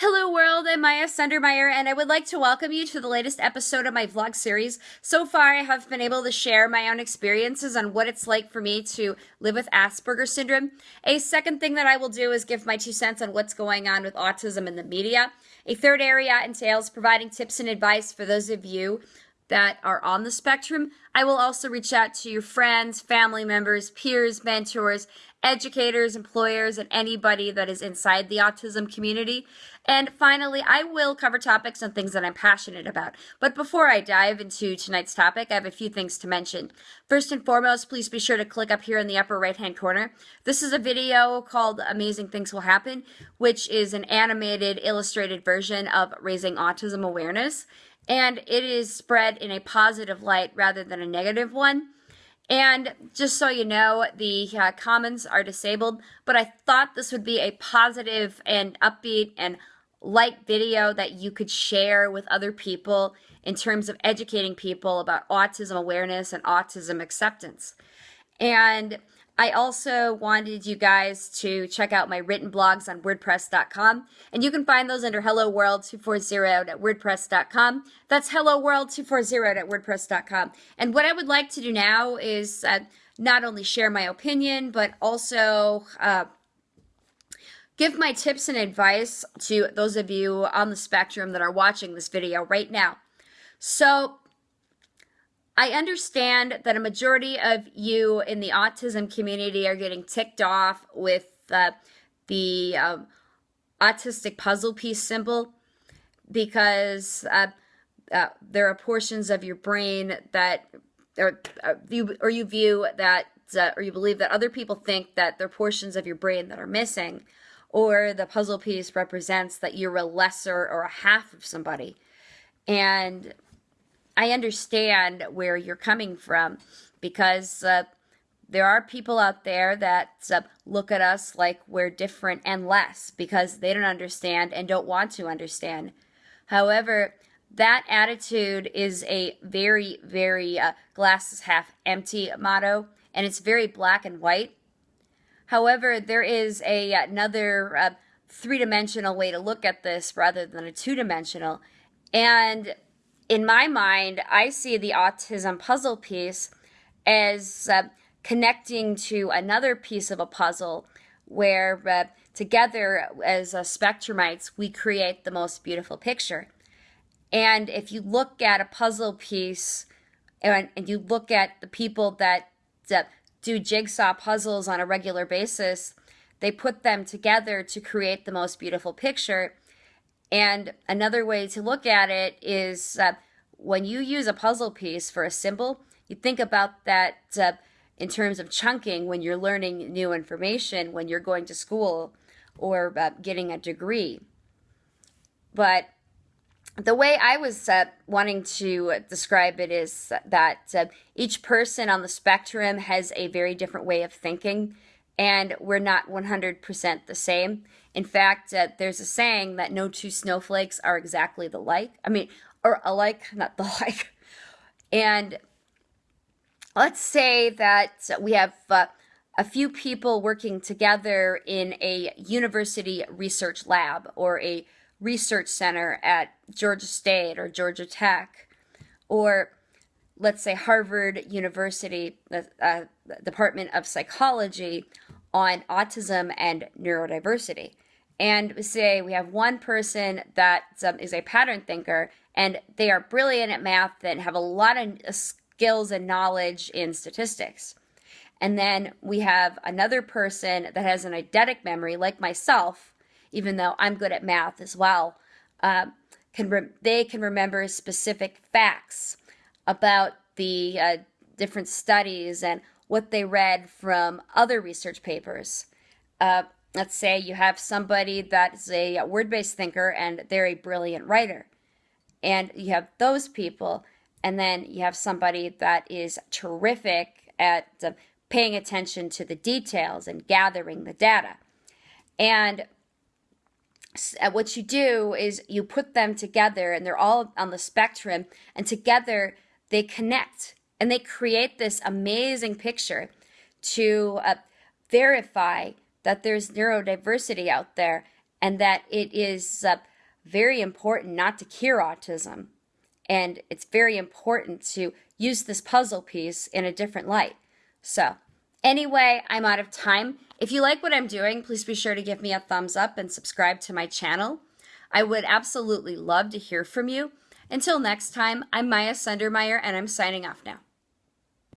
Hello world, I'm Maya Sundermeyer and I would like to welcome you to the latest episode of my vlog series. So far I have been able to share my own experiences on what it's like for me to live with Asperger's syndrome. A second thing that I will do is give my two cents on what's going on with autism in the media. A third area entails providing tips and advice for those of you that are on the spectrum. I will also reach out to your friends, family members, peers, mentors, educators, employers, and anybody that is inside the autism community. And finally, I will cover topics and things that I'm passionate about. But before I dive into tonight's topic, I have a few things to mention. First and foremost, please be sure to click up here in the upper right hand corner. This is a video called Amazing Things Will Happen, which is an animated, illustrated version of Raising Autism Awareness. And it is spread in a positive light rather than a negative one. And just so you know, the uh, comments are disabled, but I thought this would be a positive and upbeat and light video that you could share with other people in terms of educating people about autism awareness and autism acceptance. And I also wanted you guys to check out my written blogs on WordPress.com, and you can find those under Hello World 240 at WordPress.com. That's Hello World 240 at WordPress.com. And what I would like to do now is uh, not only share my opinion, but also uh, give my tips and advice to those of you on the spectrum that are watching this video right now. So, I understand that a majority of you in the autism community are getting ticked off with uh, the um, autistic puzzle piece symbol because uh, uh, there are portions of your brain that or, uh, you or you view that uh, or you believe that other people think that there are portions of your brain that are missing or the puzzle piece represents that you're a lesser or a half of somebody. And I understand where you're coming from because uh, there are people out there that uh, look at us like we're different and less because they don't understand and don't want to understand. However, that attitude is a very, very uh, glasses half empty motto, and it's very black and white. However, there is a another uh, three-dimensional way to look at this rather than a two-dimensional, and in my mind, I see the autism puzzle piece as uh, connecting to another piece of a puzzle where uh, together as uh, spectrumites, we create the most beautiful picture. And if you look at a puzzle piece and, and you look at the people that, that do jigsaw puzzles on a regular basis, they put them together to create the most beautiful picture. And another way to look at it is uh, when you use a puzzle piece for a symbol, you think about that uh, in terms of chunking when you're learning new information, when you're going to school or uh, getting a degree. But the way I was uh, wanting to describe it is that uh, each person on the spectrum has a very different way of thinking, and we're not 100% the same. In fact, uh, there's a saying that no two snowflakes are exactly the like. I mean, or alike, not the like. And let's say that we have uh, a few people working together in a university research lab or a research center at Georgia State or Georgia Tech, or let's say Harvard University uh, uh, Department of Psychology on autism and neurodiversity. And say we have one person that um, is a pattern thinker and they are brilliant at math and have a lot of skills and knowledge in statistics. And then we have another person that has an eidetic memory, like myself, even though I'm good at math as well. Uh, can they can remember specific facts about the uh, different studies and what they read from other research papers. Uh, let's say you have somebody that's a word-based thinker and they're a brilliant writer. And you have those people, and then you have somebody that is terrific at uh, paying attention to the details and gathering the data. And uh, what you do is you put them together, and they're all on the spectrum, and together they connect and they create this amazing picture to uh, verify that there's neurodiversity out there and that it is uh, very important not to cure autism. And it's very important to use this puzzle piece in a different light. So, anyway, I'm out of time. If you like what I'm doing, please be sure to give me a thumbs up and subscribe to my channel. I would absolutely love to hear from you. Until next time, I'm Maya Sundermeyer, and I'm signing off now.